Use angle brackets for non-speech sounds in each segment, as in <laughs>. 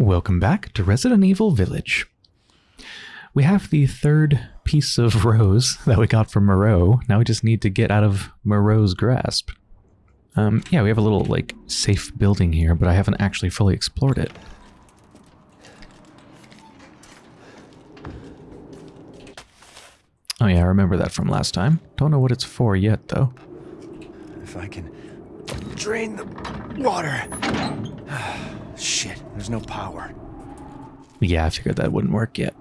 Welcome back to Resident Evil Village. We have the third piece of <laughs> rose that we got from Moreau. Now we just need to get out of Moreau's grasp. Um, yeah, we have a little, like, safe building here, but I haven't actually fully explored it. Oh yeah, I remember that from last time. Don't know what it's for yet, though. If I can drain the water. <sighs> <sighs> <sighs> Shit, there's no power. Yeah, I figured that wouldn't work yet.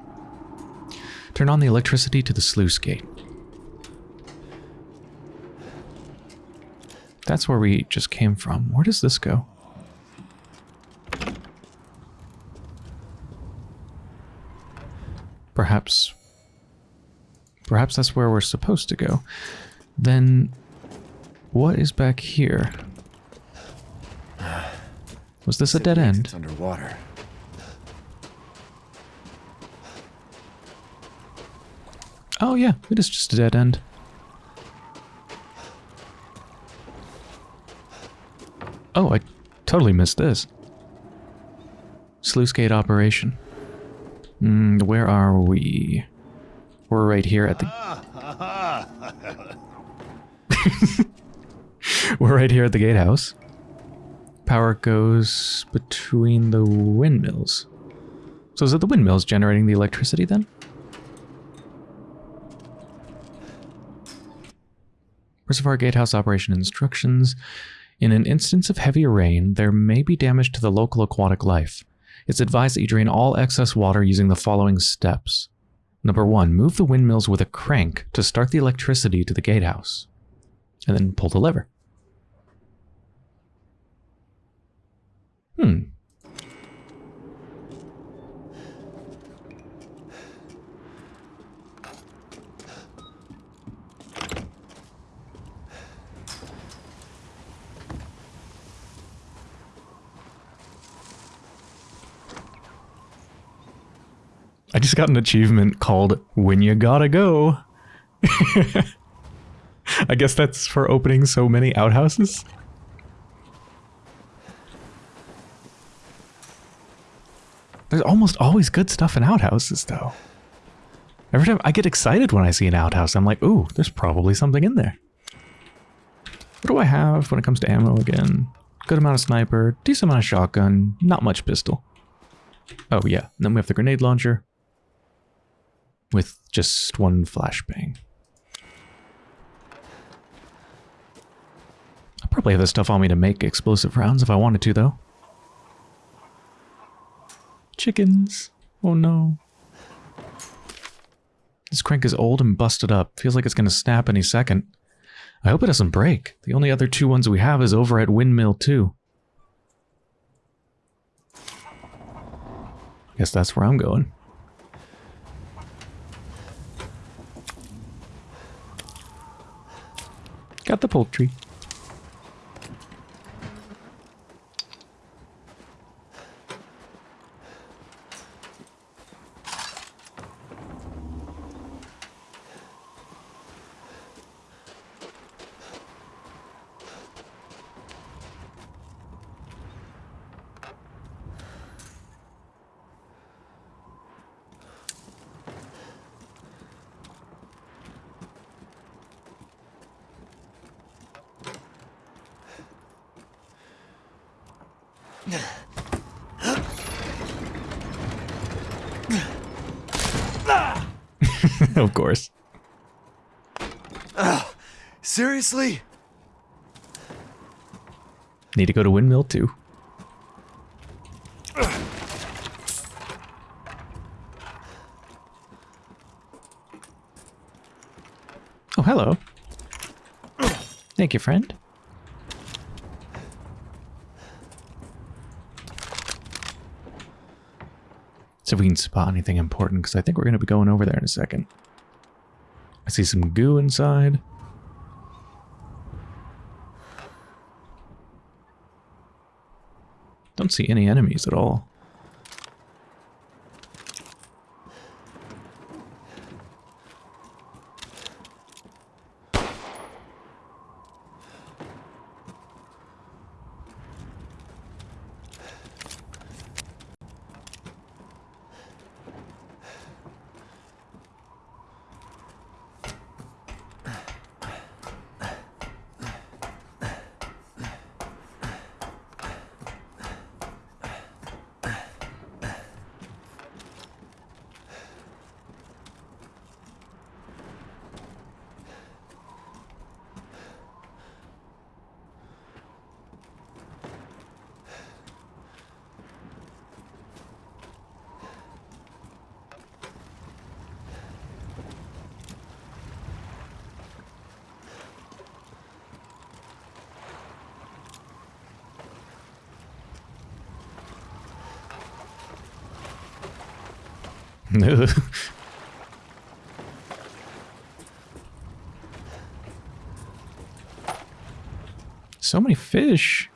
Turn on the electricity to the sluice gate. That's where we just came from. Where does this go? Perhaps... Perhaps that's where we're supposed to go. Then... What is back here? Was this a dead end? It's underwater. Oh yeah, it is just a dead end. Oh, I totally missed this. Sluice gate operation. Mm, where are we? We're right here at the... <laughs> We're right here at the gatehouse. Power goes between the windmills. So is it the windmills generating the electricity then? Reservoir Gatehouse operation instructions. In an instance of heavy rain, there may be damage to the local aquatic life. It's advised that you drain all excess water using the following steps. Number one, move the windmills with a crank to start the electricity to the gatehouse. And then pull the lever. Hmm. I just got an achievement called When You Gotta Go. <laughs> I guess that's for opening so many outhouses. There's almost always good stuff in outhouses, though. Every time I get excited when I see an outhouse, I'm like, ooh, there's probably something in there. What do I have when it comes to ammo again? Good amount of sniper, decent amount of shotgun, not much pistol. Oh yeah, then we have the grenade launcher with just one flashbang. I probably have the stuff on me to make explosive rounds if I wanted to, though. Chickens. Oh no. This crank is old and busted up. Feels like it's going to snap any second. I hope it doesn't break. The only other two ones we have is over at Windmill 2. Guess that's where I'm going. Got the poultry. <laughs> of course. Seriously? Need to go to Windmill too. Oh, hello. Thank you, friend. See if we can spot anything important, because I think we're going to be going over there in a second. I see some goo inside. Don't see any enemies at all. <laughs> so many fish.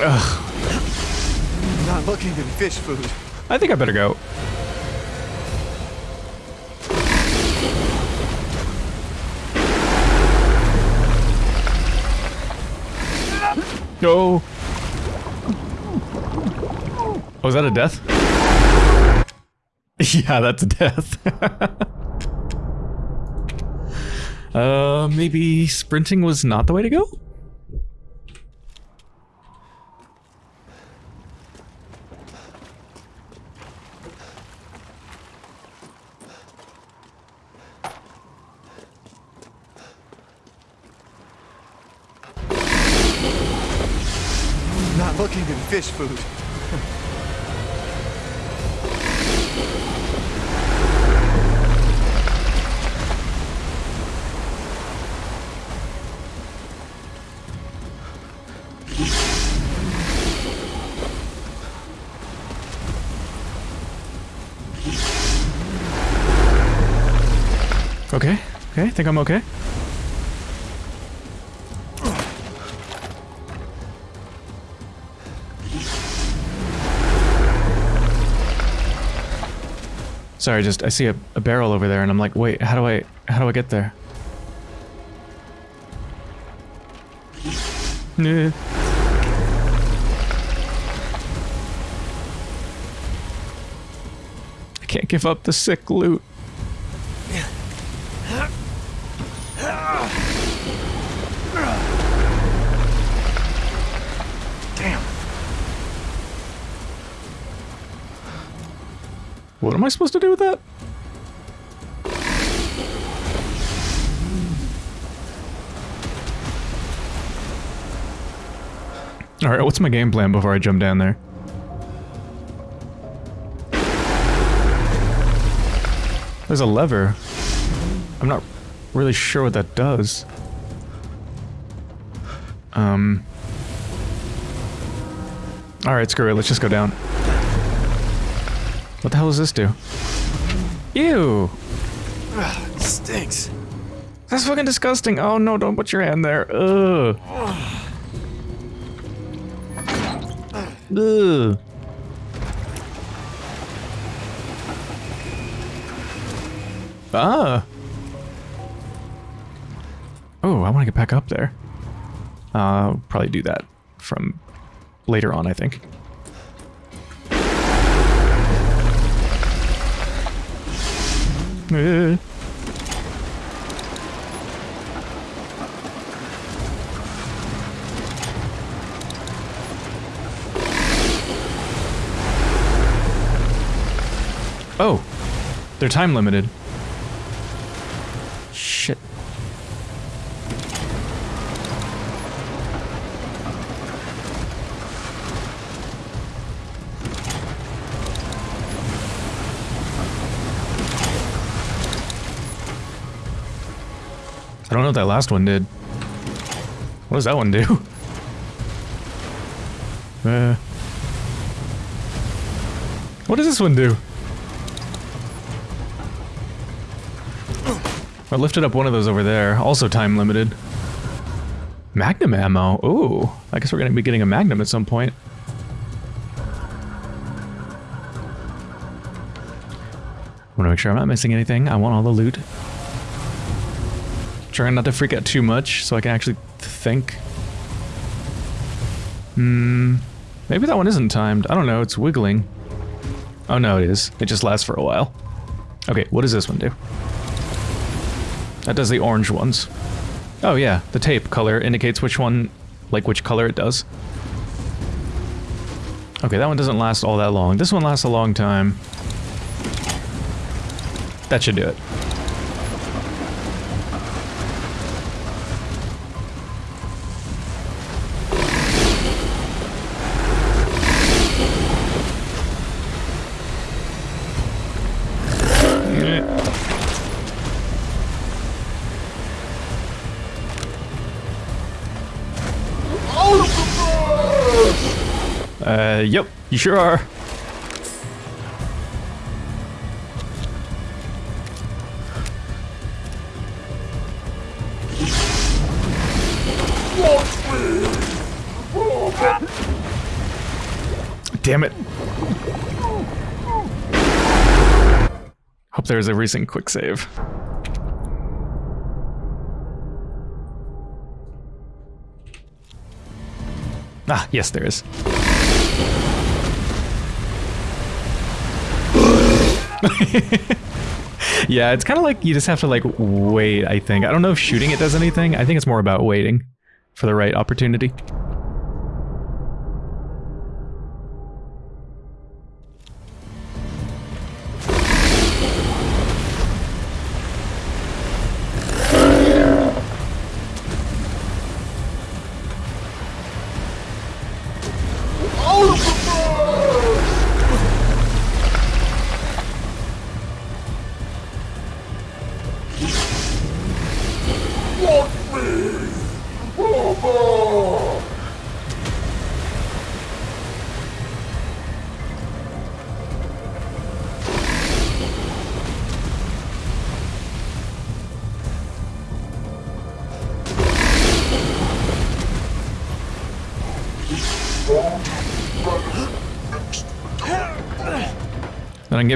I'm not looking in fish food. I think I better go. No. Oh, is that a death? <laughs> yeah, that's a death. <laughs> uh, maybe sprinting was not the way to go? Think I'm okay. Sorry, just I see a, a barrel over there and I'm like, wait, how do I how do I get there? I can't give up the sick loot. Damn. What am I supposed to do with that? Alright, what's my game plan before I jump down there? There's a lever. I'm not really sure what that does. Um... Alright, screw it, let's just go down. What the hell does this do? Ew! Ugh, it stinks. That's fucking disgusting. Oh no, don't put your hand there. Ugh. Ugh. Ah. Oh, I want to get back up there. Uh, probably do that from later on, I think. Oh, they're time limited. Don't know what that last one did. What does that one do? <laughs> Uh, what does this one do? I lifted up one of those over there, also time limited. Magnum ammo. Ooh, I guess we're gonna be getting a magnum at some point. I want to make sure I'm not missing anything. I want all the loot. Trying not to freak out too much so I can actually think. Hmm. Maybe that one isn't timed. I don't know. It's wiggling. Oh no, it is. It just lasts for a while. Okay, what does this one do? That does the orange ones. Oh yeah, the tape color indicates which one, like which color it does. Okay, that one doesn't last all that long. This one lasts a long time. That should do it. Uh, yep, you sure are. Damn it. Hope there's a recent quick save. Ah, yes, there is. <laughs> yeah, it's kind of like you just have to like wait, I think. I don't know if shooting it does anything. I think it's more about waiting for the right opportunity.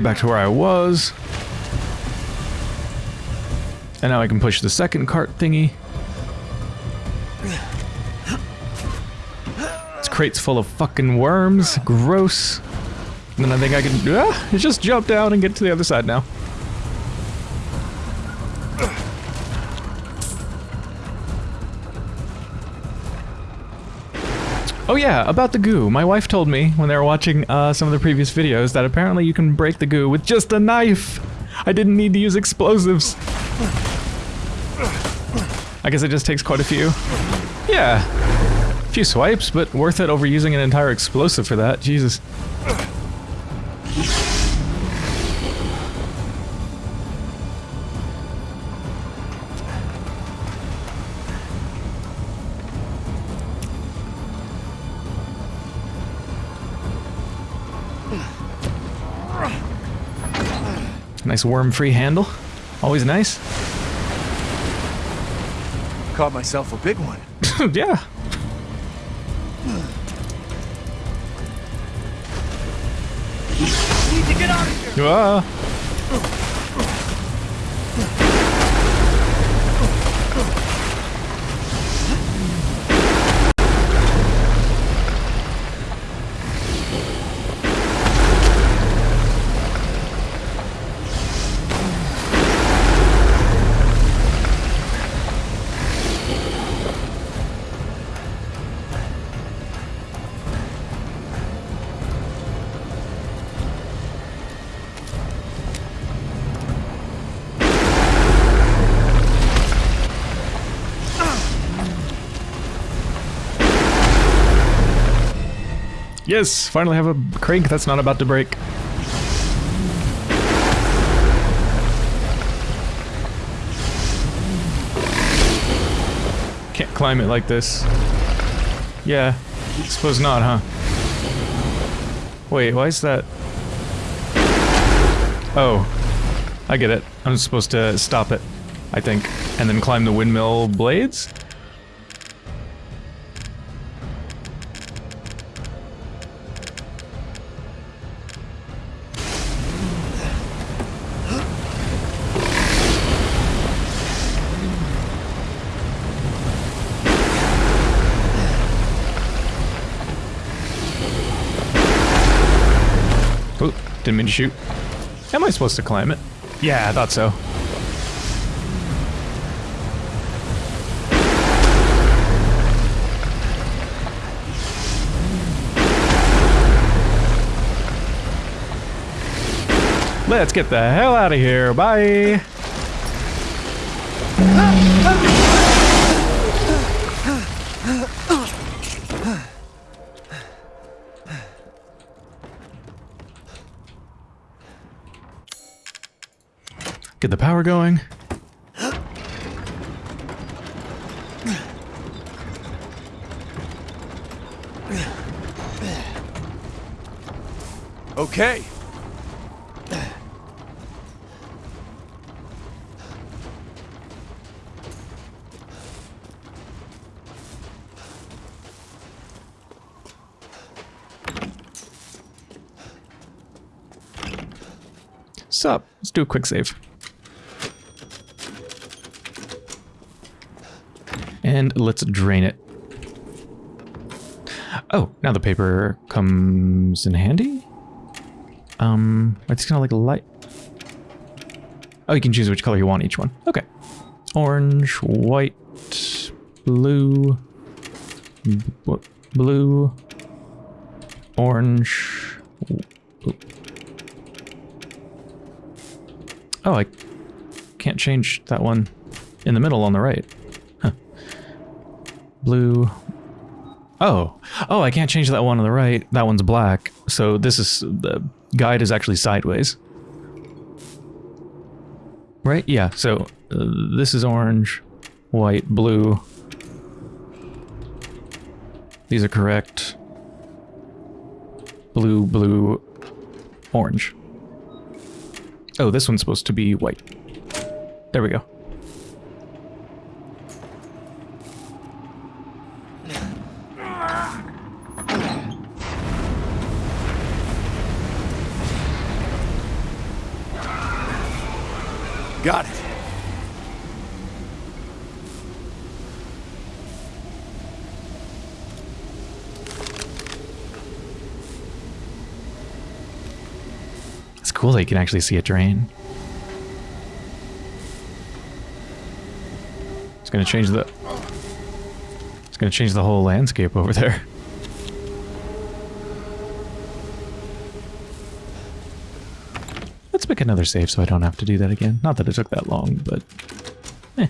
Get back to where I was. And now I can push the second cart thingy. This crate's full of fucking worms. Gross. And then I think I can ah, just jump down and get to the other side now. Oh yeah, about the goo. My wife told me when they were watching uh, some of the previous videos that apparently you can break the goo with just a knife. I didn't need to use explosives. I guess it just takes quite a few. Yeah, a few swipes, but worth it over using an entire explosive for that. Jesus. Nice worm-free handle. Always nice. Caught myself a big one. <laughs> yeah. Need to get out of here. Ah. Yes, finally have a crank that's not about to break. Can't climb it like this. Yeah, suppose not, huh? Wait, why is that? Oh, I get it. I'm supposed to stop it, I think, and then climb the windmill blades? Didn't mean to shoot. Am I supposed to climb it? Yeah, I thought so. Let's get the hell out of here. Bye. Get the power going. Okay. Sup? Let's do a quick save. And let's drain it. Oh, now the paper comes in handy? Um, it's kind of like light. Oh, you can choose which color you want each one. Okay. Orange, white, blue, blue, orange. Oh, I can't change that one in the middle on the right. Blue. Oh. Oh, I can't change that one on the right. That one's black. So this is... The guide is actually sideways. Right? Yeah, so uh, this is orange, white, blue. These are correct. Blue, blue, orange. Oh, this one's supposed to be white. There we go. Got it. It's cool that you can actually see a drain. It's gonna change the... It's gonna change the whole landscape over there. Let's make another save so I don't have to do that again. Not that it took that long, but... Eh.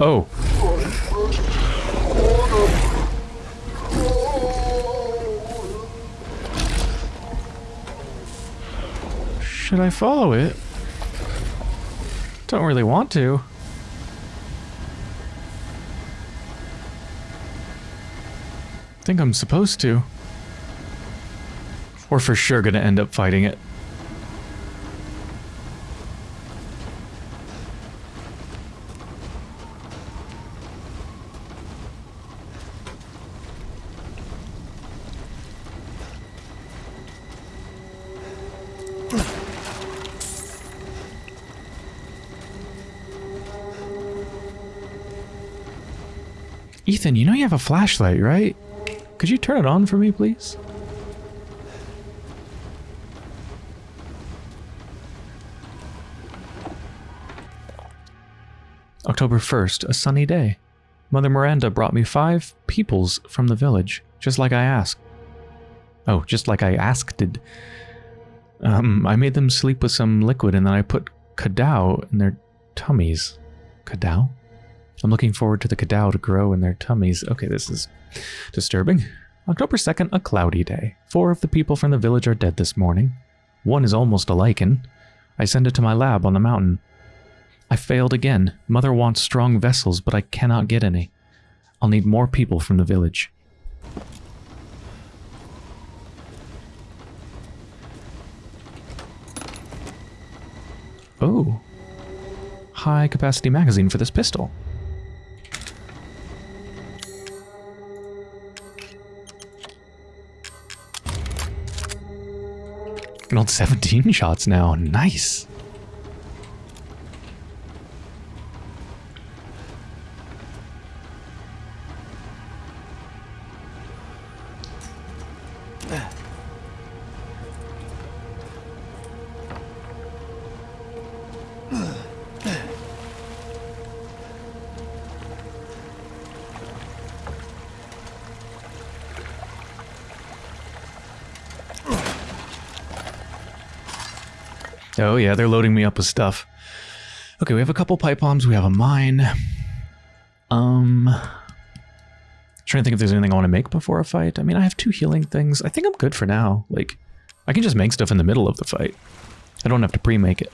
Oh. I follow it? Don't really want to. think I'm supposed to. Or for sure gonna end up fighting it. Ethan, you know you have a flashlight, right? Could you turn it on for me, please? October 1st, a sunny day. Mother Miranda brought me five peoples from the village, just like I asked. Oh, just like I asked did. Um, I made them sleep with some liquid and then I put Cadou in their tummies. Cadou? I'm looking forward to the Cadou to grow in their tummies. Okay, this is disturbing. October 2nd, a cloudy day. Four of the people from the village are dead this morning. One is almost a Lycan. I send it to my lab on the mountain. I failed again. Mother wants strong vessels, but I cannot get any. I'll need more people from the village. Oh. High capacity magazine for this pistol. Old 17 shots now. Nice. Yeah, they're loading me up with stuff. Okay, we have a couple pipe bombs. We have a mine. Um, trying to think if there's anything I want to make before a fight. I mean, I have two healing things. I think I'm good for now. Like, I can just make stuff in the middle of the fight. I don't have to pre-make it.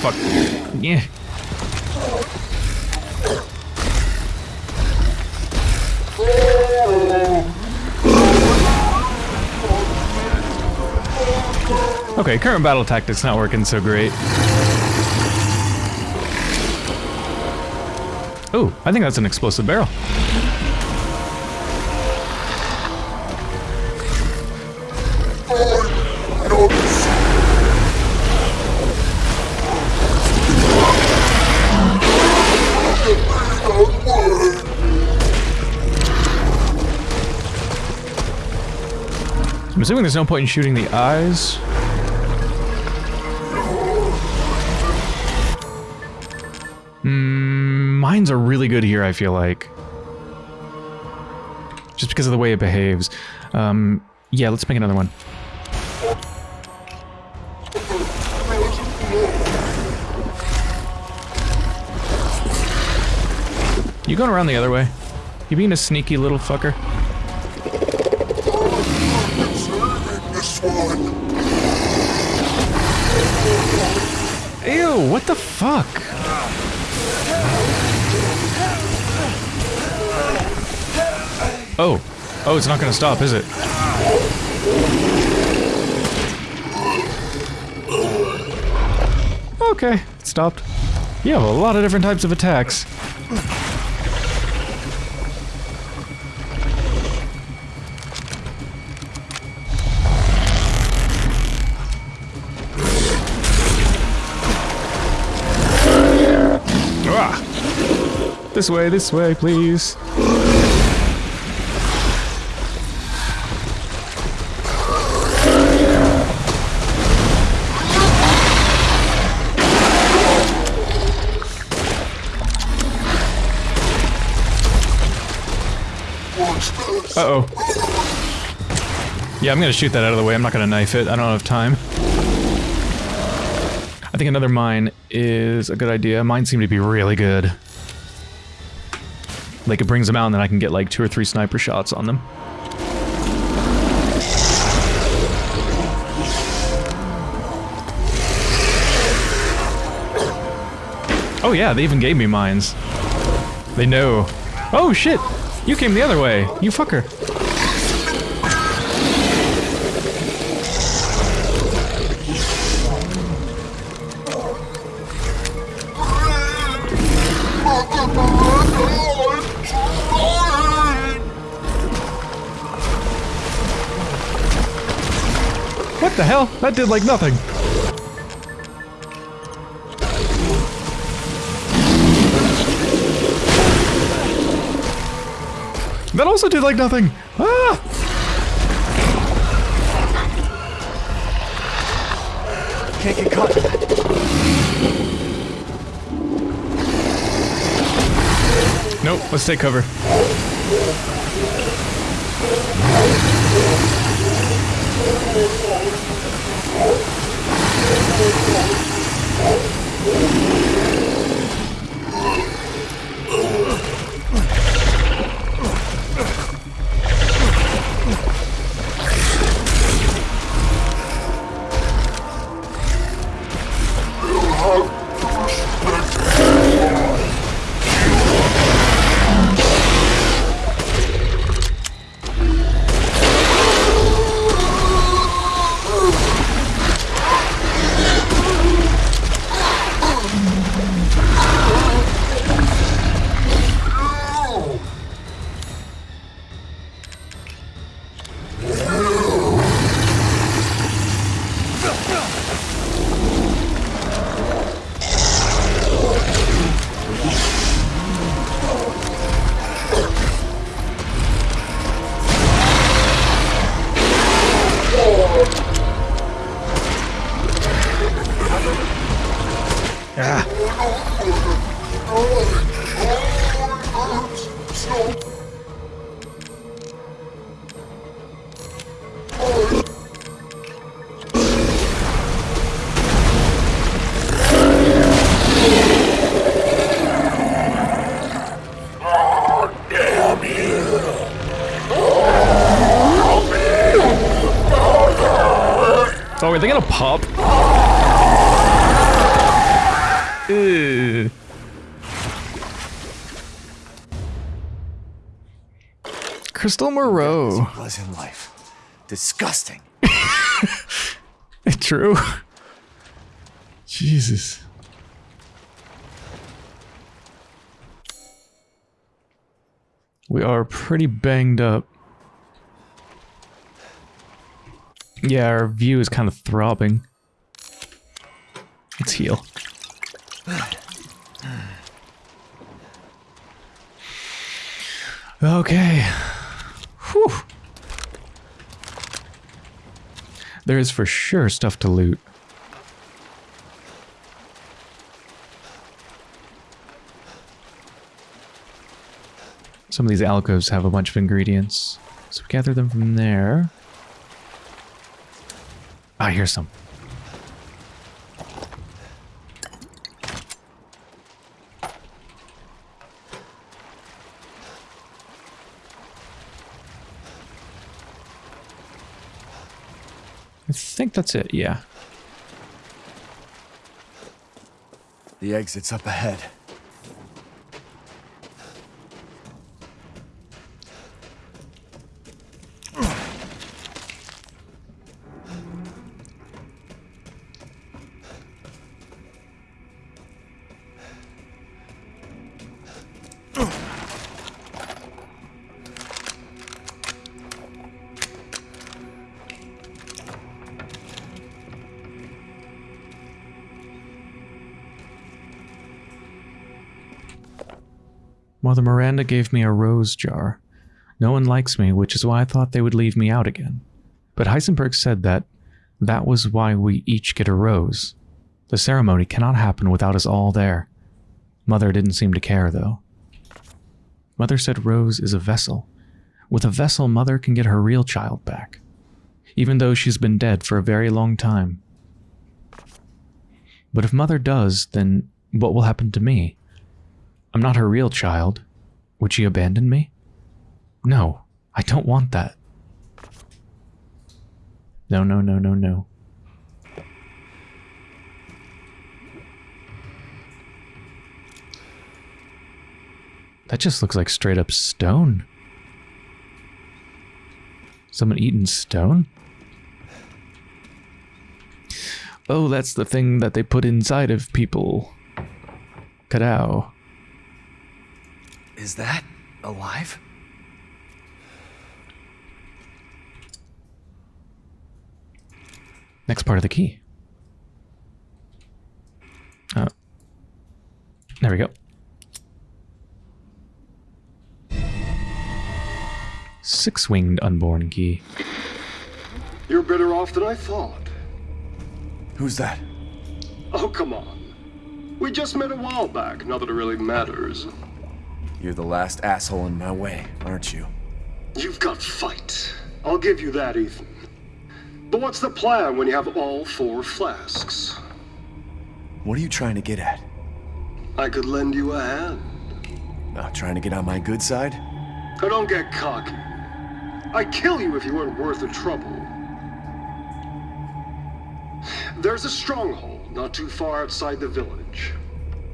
Fuck. Yeah. Okay, current battle tactics not working so great. Oh, I think that's an explosive barrel. Assuming there's no point in shooting the eyes. Mm, mines are really good here, I feel like. Just because of the way it behaves. Um, yeah, let's make another one. You going around the other way? You being a sneaky little fucker? Ew, what the fuck? Oh. Oh, it's not gonna stop, is it? Okay, it stopped. You have a lot of different types of attacks. This way, this way, please. Uh-oh. Yeah, I'm gonna shoot that out of the way. I'm not gonna knife it. I don't have time. I think another mine is a good idea. Mines seem to be really good. Like, it brings them out and then I can get like two or three sniper shots on them. Oh yeah, they even gave me mines. They know. Oh shit! You came the other way, you fucker. Well, that did like nothing. That also did like nothing. Ah! Can't get caught. Nope, let's take cover. They gonna pop? Crystal Moreau. Was in life. Disgusting. <laughs> True. Jesus. We are pretty banged up. Yeah, our view is kind of throbbing. Let's heal. Okay. Whew. There is for sure stuff to loot. Some of these alcoves have a bunch of ingredients. So we gather them from there. Ah, hear some. I think that's it, yeah. The exit's up ahead. Miranda gave me a rose jar. No one likes me, which is why I thought they would leave me out again. But Heisenberg said that that was why we each get a rose. The ceremony cannot happen without us all there. Mother didn't seem to care, though. Mother said Rose is a vessel. With a vessel, Mother can get her real child back, even though she's been dead for a very long time. But if Mother does, then what will happen to me? I'm not her real child. Would she abandon me? No, I don't want that. No, no, no, no, no. That just looks like straight up stone. Someone eating stone? Oh, that's the thing that they put inside of people. Cadou. Is that alive? Next part of the key. Oh. There we go. Six-winged unborn key. You're better off than I thought. Who's that? Oh, come on. We just met a while back, not that it really matters. You're the last asshole in my way, aren't you? You've got fight. I'll give you that, Ethan. But what's the plan when you have all four flasks? What are you trying to get at? I could lend you a hand. Not trying to get on my good side? Now don't get cocky. I'd kill you if you weren't worth the trouble. There's a stronghold not too far outside the village.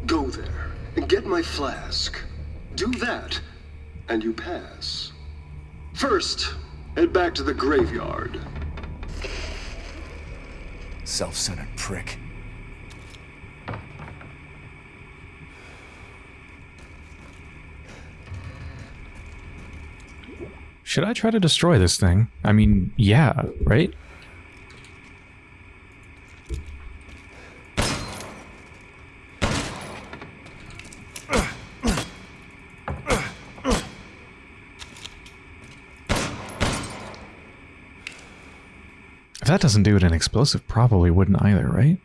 Go there and get my flask. Do that, and you pass. First, head back to the graveyard. Self-centered prick. Should I try to destroy this thing? I mean, yeah, right? That doesn't do it, an explosive probably wouldn't either, right?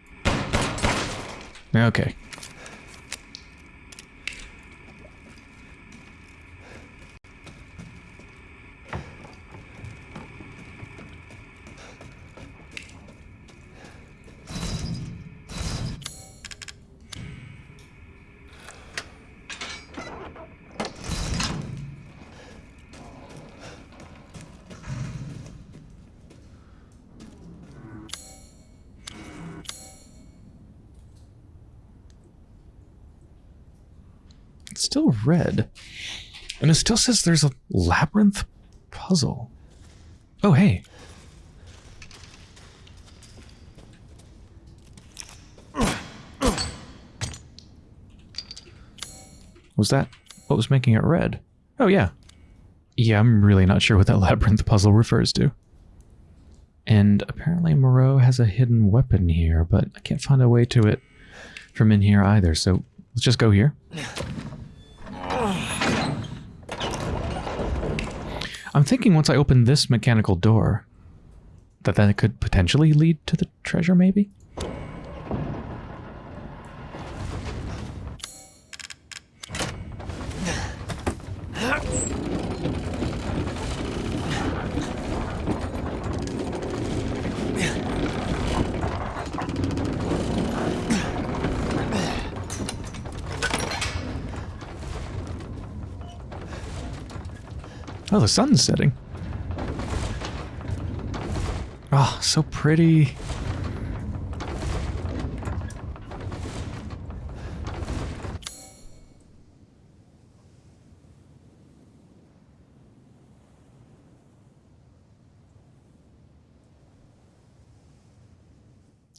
Okay. It's still red. And it still says there's a labyrinth puzzle. Oh, hey. Was that what was making it red? Oh, yeah. Yeah, I'm really not sure what that <laughs> labyrinth puzzle refers to. And apparently Moreau has a hidden weapon here, but I can't find a way to it from in here either, so let's just go here. I'm thinking once I open this mechanical door, that that could potentially lead to the treasure, maybe? The sun's setting. Oh, so pretty.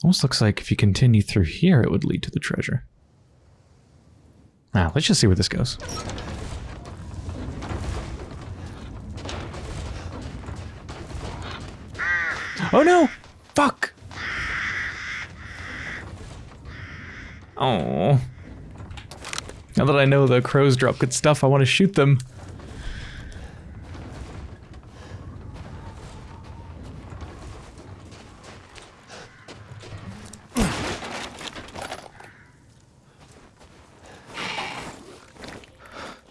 Almost looks like if you continue through here, it would lead to the treasure. Now, let's just see where this goes. Oh no! Fuck! Oh. Now that I know the crows drop good stuff, I want to shoot them.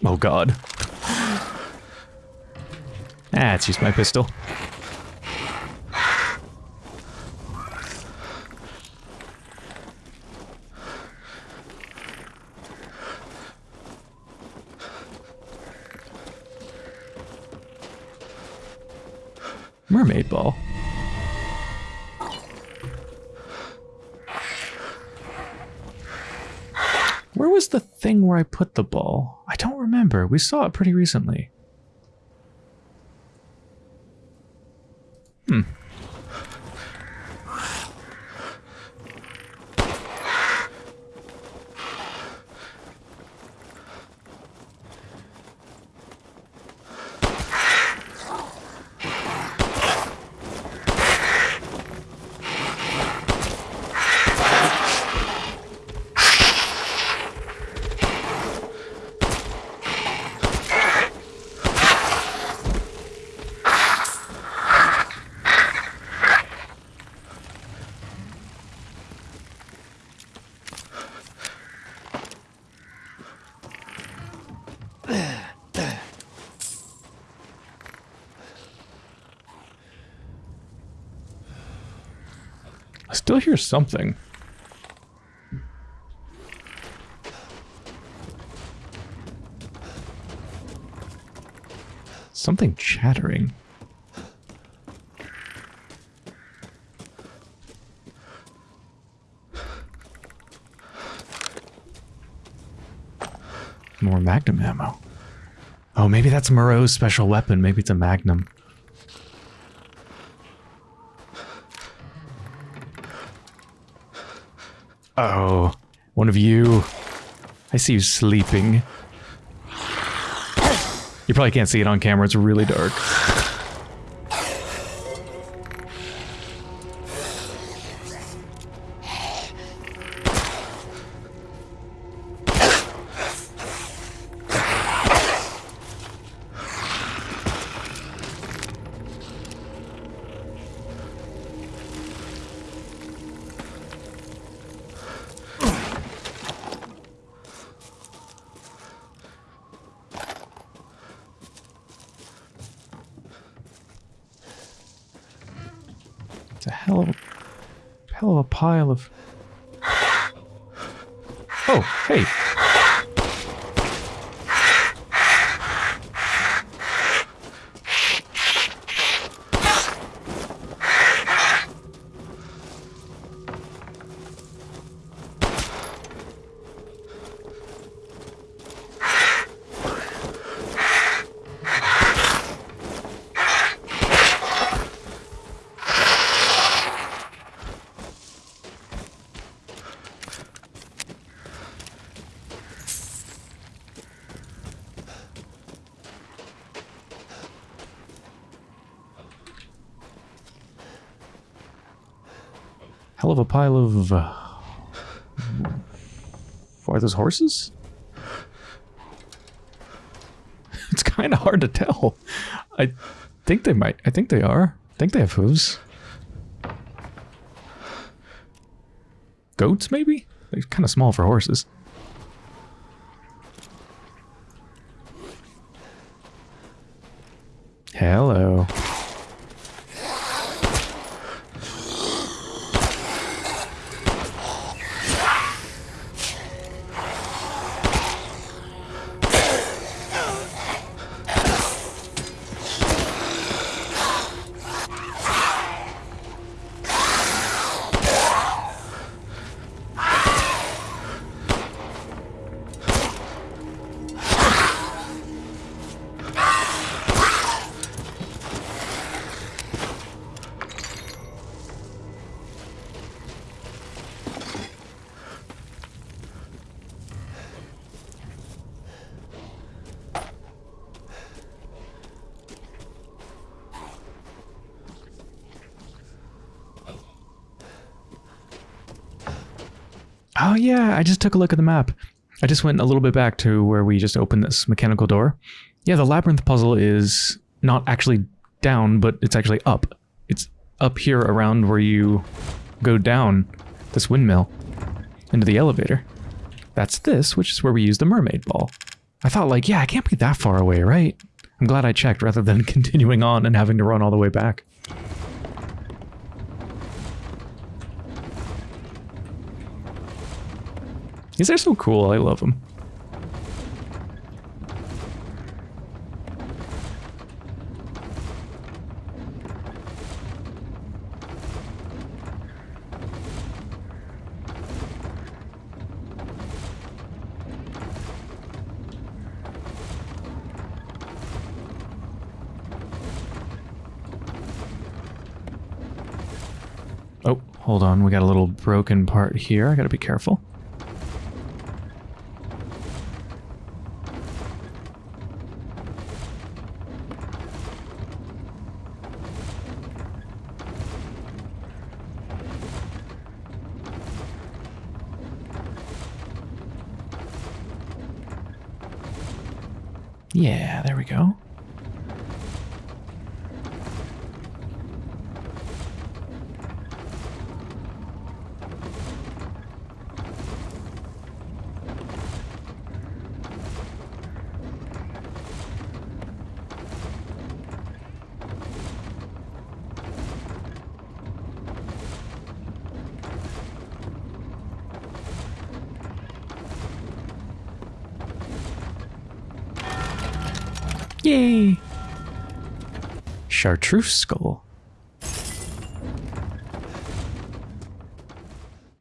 Oh god. Ah, it's just my pistol. Mermaid ball. Where was the thing where I put the ball? I don't remember. We saw it pretty recently. Still hear something. Something chattering. More magnum ammo. Oh, maybe that's Moreau's special weapon. Maybe it's a magnum. Oh, one of you. I see you sleeping. You probably can't see it on camera, it's really dark. Of a pile of. Uh, are those horses? <laughs> It's kind of hard to tell. I think they might. I think they are. I think they have hooves. Goats, maybe? They're kind of small for horses. Oh yeah, I just took a look at the map. I just went a little bit back to where we just opened this mechanical door. Yeah, the labyrinth puzzle is not actually down, but it's actually up. It's up here around where you go down this windmill into the elevator. That's this, which is where we use the mermaid ball. I thought like, yeah, I can't be that far away, right? I'm glad I checked rather than <laughs> continuing on and having to run all the way back. These are so cool. I love them. Oh, hold on. We got a little broken part here. I gotta be careful. Yeah, Skull.